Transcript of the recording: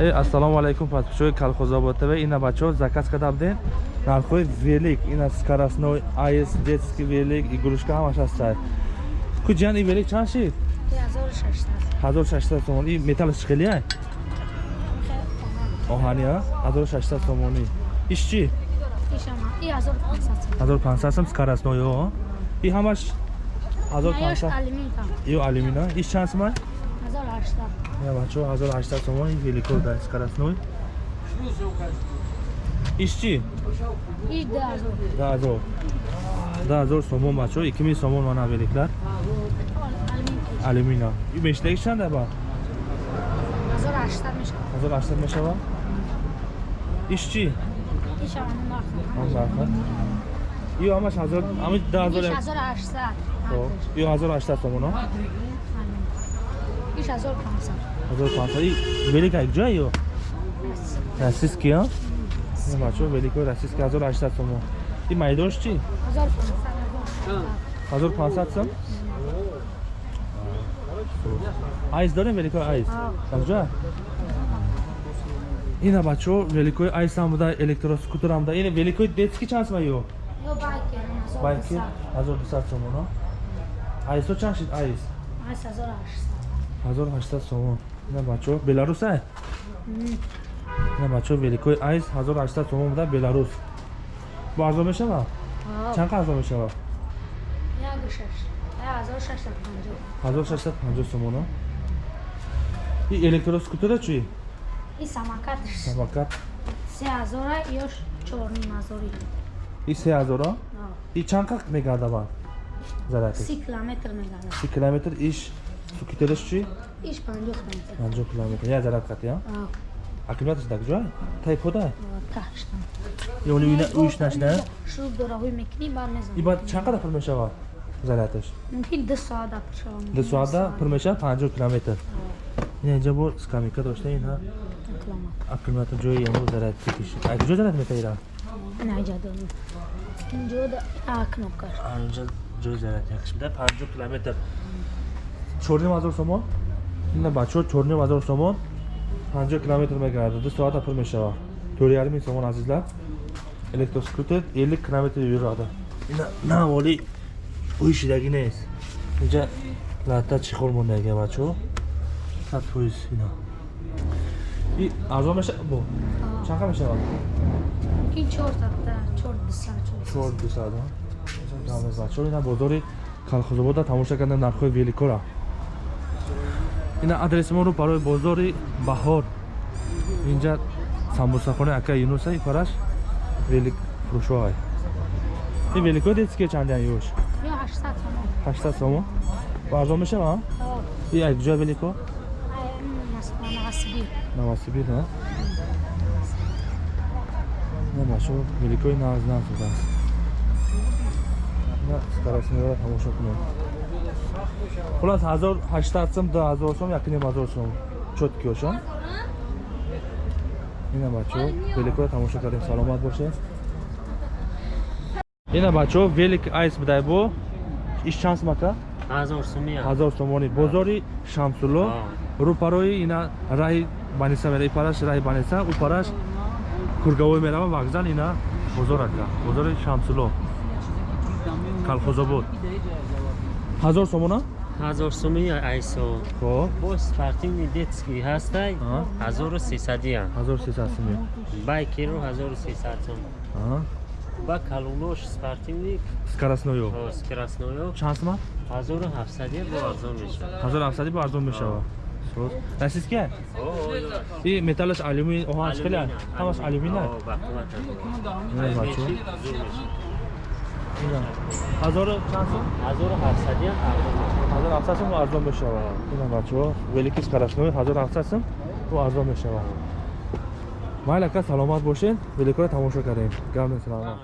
Э, ассалому алайкум подписчикои колхозобод тв ина бачаҳо заказ карда будем нархҳои велик ина скоростной аис детский велик игрушка ҳамаш ҳастад куҷан и велик чанд шид? 1600 сомон. И металлаш хеле ай? Оҳани а? 1600 сомонӣ иш чи 1500 сом скоростной и ҳамаш 1500 ё алюмина иш чанд сомай Я бачо 1800 сомон ин великор да скоростной. Иш чи? Иш 10000. 10000. 10000 сомон бачо 2000 сомон мана великлар. Алюмина. И мештаги чанд аба? 1800 мешава. 1800 мешава? Иш чи? Иш ам нарх. Он нарх. Ё ҳамаш 1000, ами 10000. Иш 1800. Хоб. Ё 1800 сомон, а? Иш 1500. 1500. И велика як ҷоя ё? Российский, а? Не бачо великор российский 1800 сомон. И майдош чи? 1500. 1500 сом? айс дорем великои айс якҷоя ина бачаҳо великои айсам буда электроскутерам буда ин великои детски чанд сомай ё Ё байки. байки 1200 сомон айсо чанд шид айс Айс 1800. 1800 сомон ина бачаҳо беларус ай ина бачаҳо великои айс 1800 сомон буда беларус бо арзон мешава чанд қа арзон мешава Як шаш. Я 1650. 1650 сомон и электроскутера чӣ И самокат. самокат 3000 ё 4000. и се ҳазора и чанд қақ мегардава заряд 30 километр мегардад. си километр иш сукитераш чӣ Иш 50 километр. панҷоҳ километр я заряд қати а аккумулятор даг ҷоя тай пода Таштам. ёни уина уиш нашна Шур дорогой мекини бар мезан. и баъд чанд қадр пур мешава зарядаш Мумкин 2 соат да пушам. ду соатда пур мешава панҷоҳ километр ина инҷа бо скамейка дошта Километр. аккумулятор ҷои ямо заряд киши а куҷо заряд метаира Найҷа дорам. Инҷо да а кнопка. инҷа ҷои заряд якш бида панҷоҳ километр чорним ҳазор сомон? Ина бачаҳо чорним ҳазор сомон. Панҷоҳ километр мегардад. Ду соата пур мешава. Тӯрярми сомон азизлар. Электроскутер эллик километр юрада. Ина на ҳаволи уишидагӣ нест. Инҷа латта чихор мондаги бачаҳо сад фоиз ина и арзон мешава? Бо. Чанқа мешава? Мумкин 4 та 4 200 чор дусад бачаҳо ина бозори калхозобода тамоша кардем нархҳои великора ина адреси моро барои бозори баҳор. Инҷа самбусахонаи ака юнуса и параш велик фурӯшоҳай и великои детские чандян юш Ё 800 сомон. 800 сомон ба арзон мешава и як ҷоя велико на на бачо великои наз назудааст на скоростниро тамошо кунем хулас 1800 сом 2000 сом якним ҳазор сом. Чоткиёшо ина бачо великоро тамошо кардем. Саломат боше ина бачо велик айс бидай бо. Иш чанд сомака ҳазор сумия. Ҳазор сомонӣ бозори шамсулло. Рӯпарои ина раҳи баниса мера ипараш раҳи баниса. Упараш кургавой мерава вокзал ина бозор ака. Бозори шамсулло. Калхозобод ҳазор сомона ҳазор сумия айсо. Хоб. Бо спортивни детский ҳастай ҳазору сисадия ҳазор сесад сумия байкиро ҳазору сисад сум ба калунош спортивни скоростноё скоростноё чанд сума ҳазору ҳафтсадия бо арзон мешавад ҳазор ҳафтади бо арзон мешава. Расистки и металлаш алюмин оҳанш хеле ҳамаш алюмин ҳазору чанд сум? ҳазору ҳафтсадия арзон мешавад. ҳазор ҳафтад сум арзон мешава ина бачаҳо велики скоростной ҳазор ҳафтад сум бо арзон мешава майли ака саломат бошед. Великоро тамошо кардем. Гавне саломат